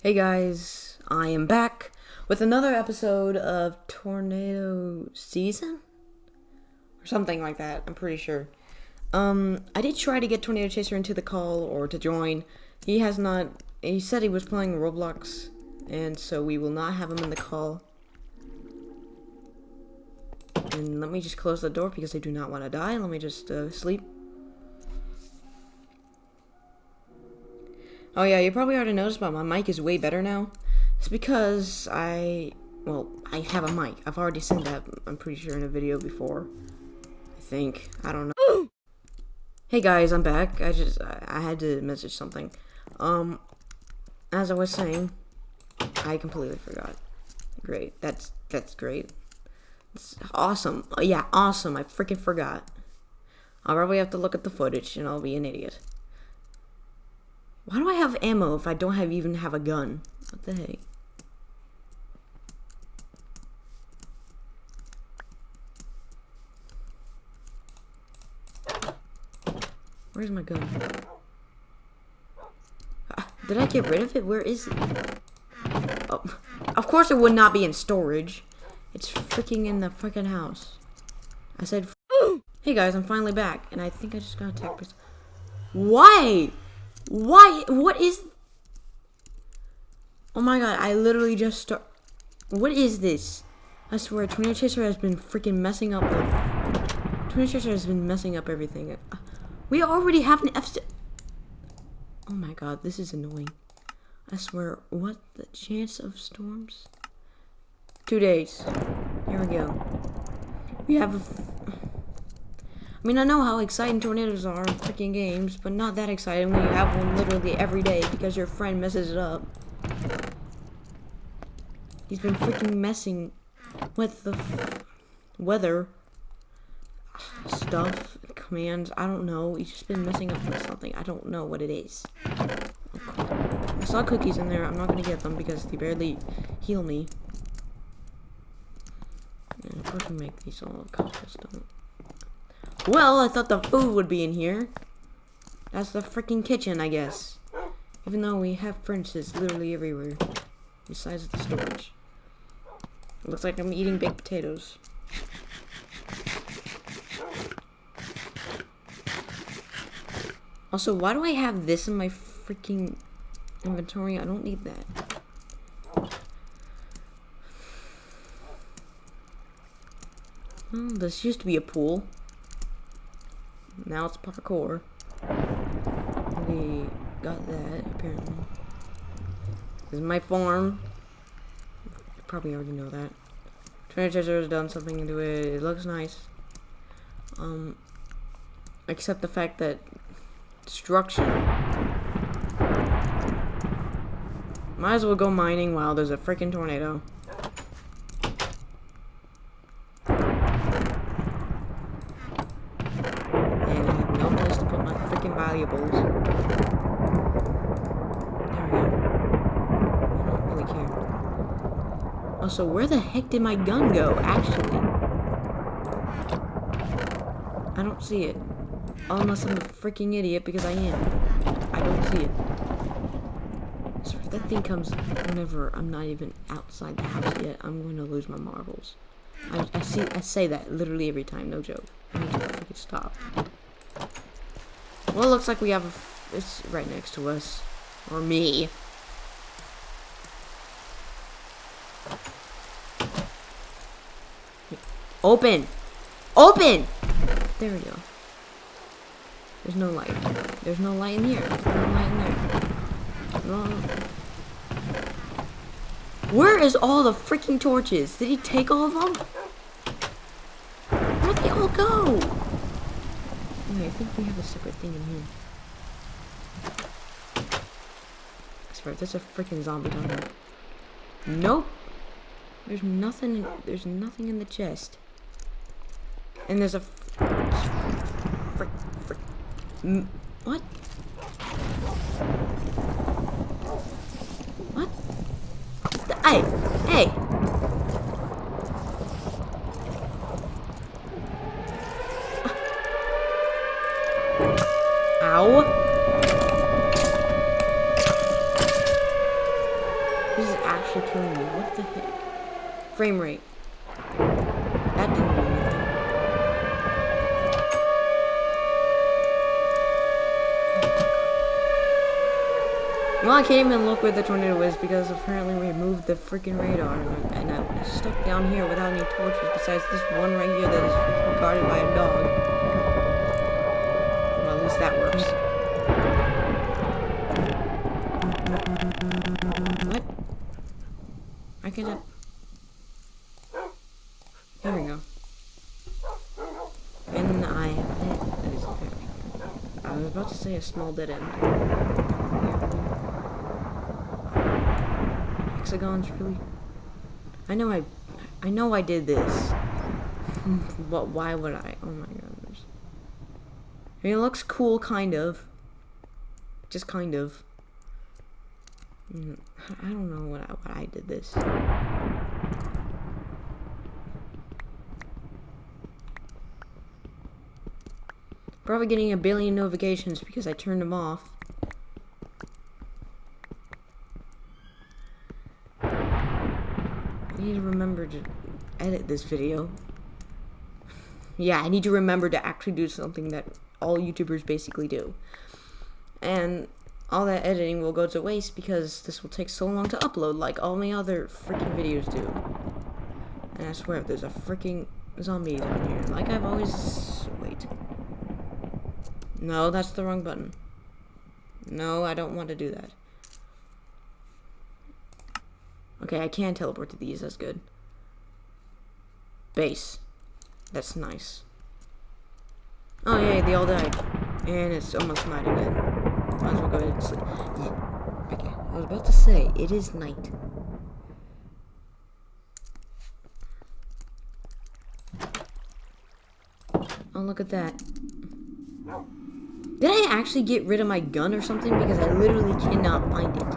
Hey guys, I am back with another episode of Tornado Season? Or something like that, I'm pretty sure. Um, I did try to get Tornado Chaser into the call or to join. He has not, he said he was playing Roblox, and so we will not have him in the call. And let me just close the door because I do not want to die. Let me just uh, sleep. Oh yeah, you probably already noticed, but my mic is way better now. It's because I, well, I have a mic. I've already said that, I'm pretty sure, in a video before. I think. I don't know. hey guys, I'm back. I just, I, I had to message something. Um, as I was saying, I completely forgot. Great. That's, that's great. It's awesome. Oh, yeah, awesome. I freaking forgot. I'll probably have to look at the footage and I'll be an idiot. Why do I have ammo if I don't have even have a gun? What the heck? Where's my gun? Uh, did I get rid of it? Where is it? Oh, of course it would not be in storage. It's freaking in the freaking house. I said, hey guys, I'm finally back. And I think I just got attacked. Why? Why? What is... Oh my god, I literally just start... What is this? I swear, Tornado Chaser has been freaking messing up the... Tornado Chaser has been messing up everything. We already have an F... Oh my god, this is annoying. I swear, what the chance of storms? Two days. Here we go. We have a... I mean, I know how exciting tornadoes are in freaking games, but not that exciting when you have one literally every day because your friend messes it up. He's been freaking messing with the weather stuff, commands, I don't know. He's just been messing up with something. I don't know what it is. I saw cookies in there. I'm not going to get them because they barely heal me. And of course we make these all cobblestone. Well, I thought the food would be in here. That's the freaking kitchen, I guess. Even though we have furnaces literally everywhere. Besides the storage. It looks like I'm eating baked potatoes. Also, why do I have this in my freaking inventory? I don't need that. Well, this used to be a pool. Now it's parkour. We got that, apparently. This is my farm. You probably already know that. Tornado Chaser has done something to it. It looks nice. Um, except the fact that destruction. Might as well go mining while there's a freaking tornado. valuables. There we go. I don't really Also, where the heck did my gun go, actually? I don't see it. Unless I'm a freaking idiot, because I am. I don't see it. So if that thing comes whenever I'm not even outside the house yet, I'm going to lose my marbles. I, I see. I say that literally every time, no joke. I need to freaking stop. Well, it looks like we have a, it's right next to us. Or me. Open! Open! There we go. There's no light. There's no light in here. There's no light in there. No. Where is all the freaking torches? Did he take all of them? Where'd they all go? Okay, I think we have a separate thing in here. I swear, there's a freaking zombie down there. Nope. There's nothing. There's nothing in the chest. And there's a. Frick, frick. What? What? Hey, hey. Ah. Ow. This is actually killing me. What the heck? Frame rate. Well, I can't even look where the tornado is because apparently we moved the freaking radar and I'm stuck down here without any torches besides this one right here that is freaking guarded by a dog. Well, at least that works. What? I can. Here we go. And I. I was about to say a small dead end. Hexagons, really? I know I, I know I did this. but why would I? Oh my goodness. I mean, it looks cool, kind of. Just kind of. Mm, I don't know what I, I did this. Probably getting a billion notifications because I turned them off. Need to remember to edit this video. Yeah, I need to remember to actually do something that all YouTubers basically do. And all that editing will go to waste because this will take so long to upload like all my other freaking videos do. And I swear, there's a freaking zombie down here. Like I've always... Wait. No, that's the wrong button. No, I don't want to do that. Okay, I can teleport to these. That's good. Base. That's nice. Oh, yeah, they all died. And it's almost night again. Might as well go ahead and sleep. Yeah. Okay, I was about to say, it is night. Oh, look at that. Did I actually get rid of my gun or something? Because I literally cannot find it.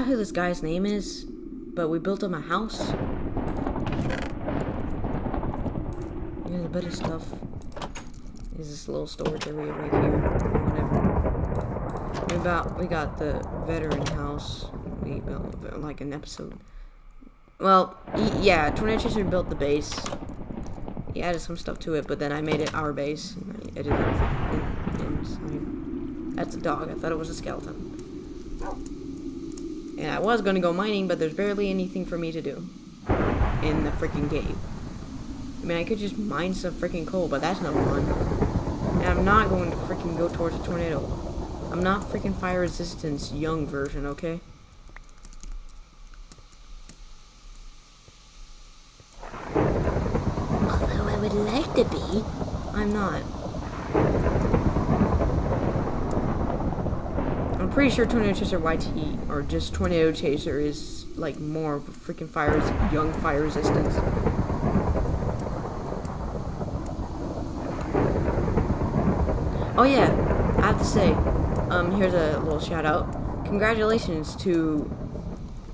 Forgot who this guy's name is, but we built him a house. Here's a bit of stuff. There's this little storage area right here, whatever. We about we got the veteran house. We built like an episode. Well, yeah, Tornado Chaser built the base. He added some stuff to it, but then I made it our base. And I edited it. That's a dog. I thought it was a skeleton. And I was going to go mining, but there's barely anything for me to do in the freaking cave. I mean, I could just mine some freaking coal, but that's no fun. And I'm not going to freaking go towards a tornado. I'm not freaking fire resistance young version, okay? Although I would like to be, I'm not. I'm pretty sure Tornado Chaser YT, or just Tornado Chaser, is like more of a freaking fire, young fire resistance. Oh yeah, I have to say, um, here's a little shout out. Congratulations to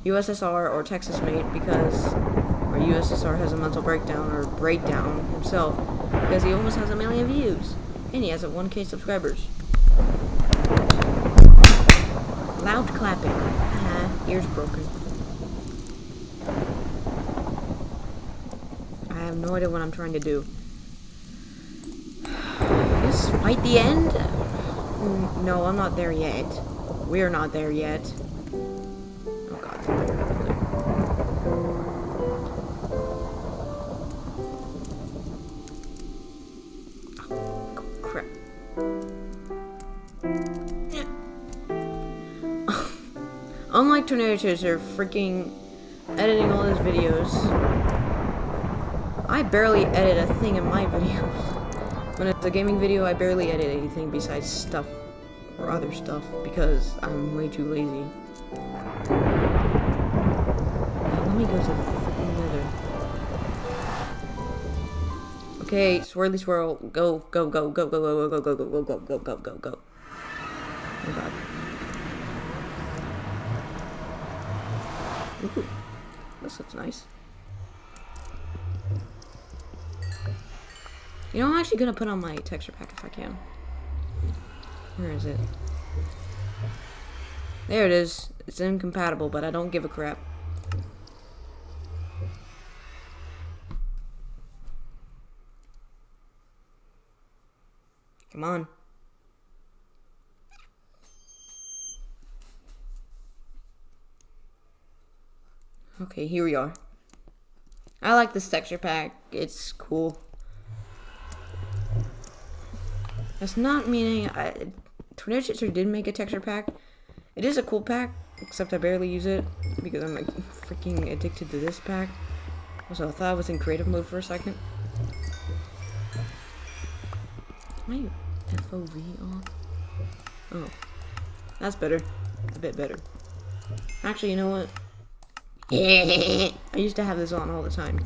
USSR or Texas Mate because, or USSR has a mental breakdown or breakdown himself because he almost has a million views and he has a 1k subscribers. Loud clapping. Uh -huh. ears broken. I have no idea what I'm trying to do. Just fight the end? Mm, no, I'm not there yet. We're not there yet. Unlike Tornado Chaser, freaking editing all his videos. I barely edit a thing in my videos. When it's a gaming video, I barely edit anything besides stuff or other stuff because I'm way too lazy. Now, let me go to the freaking nether. Okay, swirly swirl, Go, go, go, go, go, go, go, go, go, go, go, go, go, go, go, go. Oh god. Ooh, this looks nice. You know, I'm actually gonna put on my texture pack if I can. Where is it? There it is. It's incompatible, but I don't give a crap. Come on. Okay, here we are. I like this texture pack. It's cool. That's not meaning I Tornado Chaser did make a texture pack. It is a cool pack, except I barely use it because I'm like freaking addicted to this pack. Also, I thought I was in creative mode for a second. My FOV off? Oh. That's better. A bit better. Actually, you know what? I used to have this on all the time.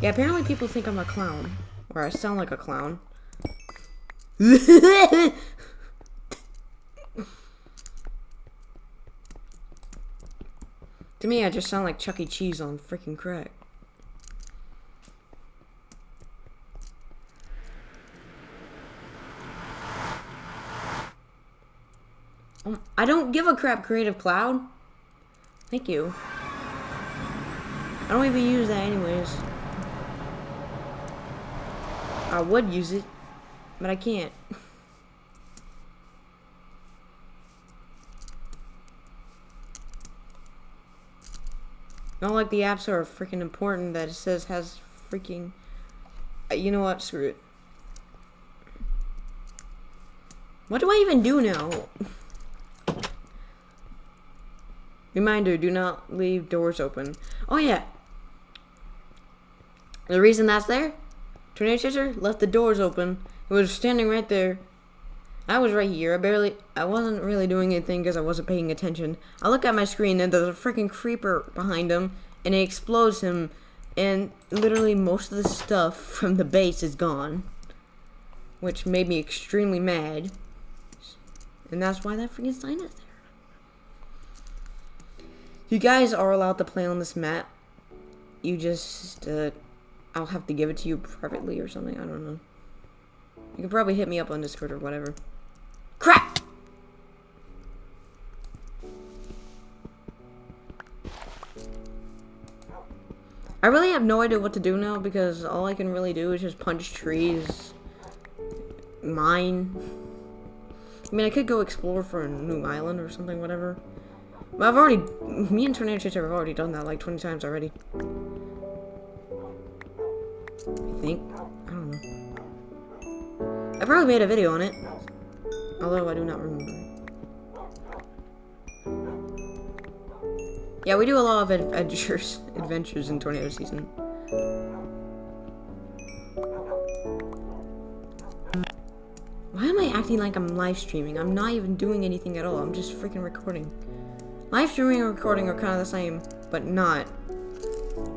Yeah, apparently people think I'm a clown. Or I sound like a clown. to me, I just sound like Chuck E. Cheese on freaking crack. I don't give a crap, Creative Cloud. Thank you. I don't even use that anyways. I would use it, but I can't. Not like the apps are freaking important that it says has freaking... Uh, you know what? Screw it. What do I even do now? Reminder, do not leave doors open. Oh yeah. The reason that's there Tornado Chaser left the doors open. It was standing right there. I was right here. I barely, I wasn't really doing anything because I wasn't paying attention. I look at my screen and there's a freaking creeper behind him and it explodes him and literally most of the stuff from the base is gone. Which made me extremely mad. And that's why that freaking sign is there. You guys are allowed to play on this map. You just, uh, I'll have to give it to you privately or something. I don't know. You can probably hit me up on Discord or whatever. Crap! I really have no idea what to do now because all I can really do is just punch trees, mine. I mean, I could go explore for a new island or something, whatever. I've already, me and Tornado have already done that like 20 times already. I think. I don't know. I probably made a video on it. Although I do not remember. Yeah, we do a lot of adventures, adventures in Tornado Season. Why am I acting like I'm live streaming? I'm not even doing anything at all. I'm just freaking recording. Live streaming and recording are kind of the same, but not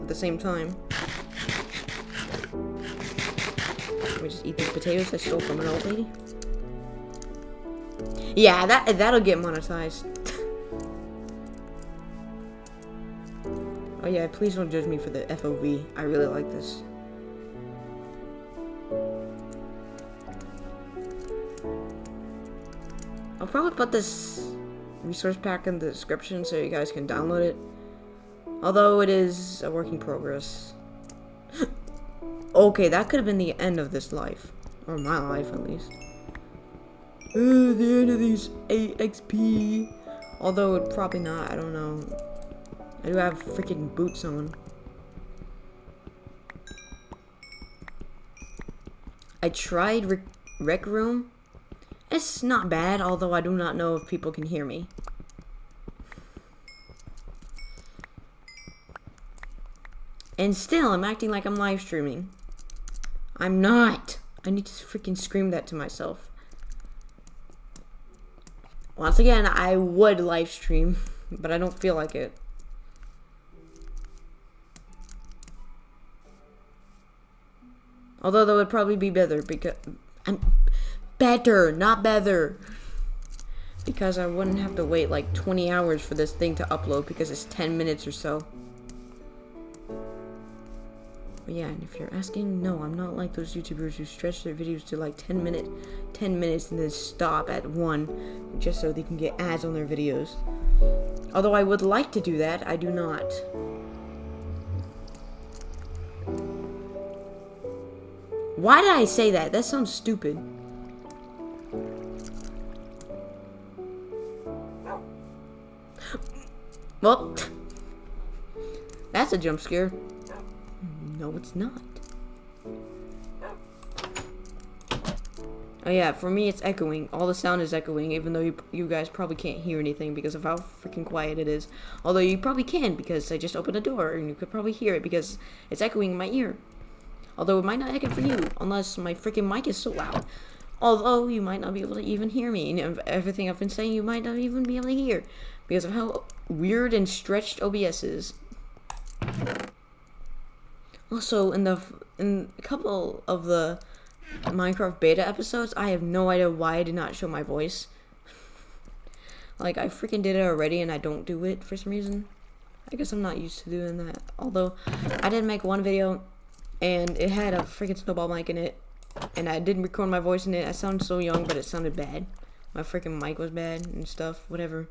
at the same time. we just eat these potatoes I stole from an old lady? Yeah, that that'll get monetized. oh yeah, please don't judge me for the FOV. I really like this. I'll probably put this resource pack in the description so you guys can download it. Although it is a work in progress. Okay, that could have been the end of this life. Or my life, at least. Uh, the end of these 8 XP. Although, it probably not. I don't know. I do have freaking boots on. I tried Rec, rec Room. It's not bad, although I do not know if people can hear me. And still, I'm acting like I'm live streaming. I'm not. I need to freaking scream that to myself. Once again, I would live stream, but I don't feel like it. Although that would probably be better because I'm better, not better. Because I wouldn't have to wait like 20 hours for this thing to upload because it's 10 minutes or so. But yeah, and if you're asking, no, I'm not like those YouTubers who stretch their videos to like 10 minute, 10 minutes and then stop at one just so they can get ads on their videos. Although I would like to do that, I do not. Why did I say that? That sounds stupid. Well, that's a jump scare. No, it's not. Oh yeah, for me it's echoing. All the sound is echoing, even though you, you guys probably can't hear anything because of how freaking quiet it is. Although you probably can because I just opened a door and you could probably hear it because it's echoing in my ear. Although it might not echo for you, unless my freaking mic is so loud. Although you might not be able to even hear me, and everything I've been saying you might not even be able to hear because of how weird and stretched OBS is. Also, in the in a couple of the Minecraft beta episodes, I have no idea why I did not show my voice. like, I freaking did it already and I don't do it for some reason. I guess I'm not used to doing that. Although, I did make one video and it had a freaking snowball mic in it. And I didn't record my voice in it. I sounded so young, but it sounded bad. My freaking mic was bad and stuff, whatever.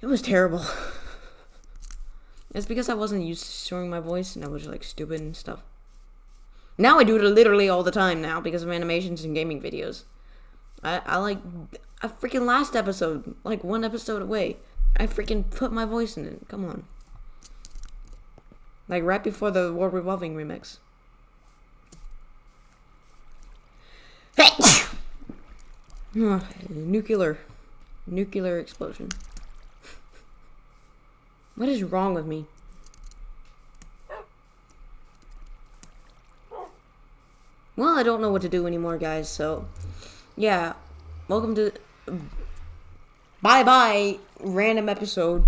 It was terrible. it's because I wasn't used to showing my voice and I was like stupid and stuff. Now I do it literally all the time now because of animations and gaming videos. I, I like a freaking last episode, like one episode away. I freaking put my voice in it. Come on. Like right before the World Revolving remix. Hey! nuclear. Nuclear explosion. What is wrong with me? Well, I don't know what to do anymore, guys, so... Yeah. Welcome to... Bye-bye, random episode.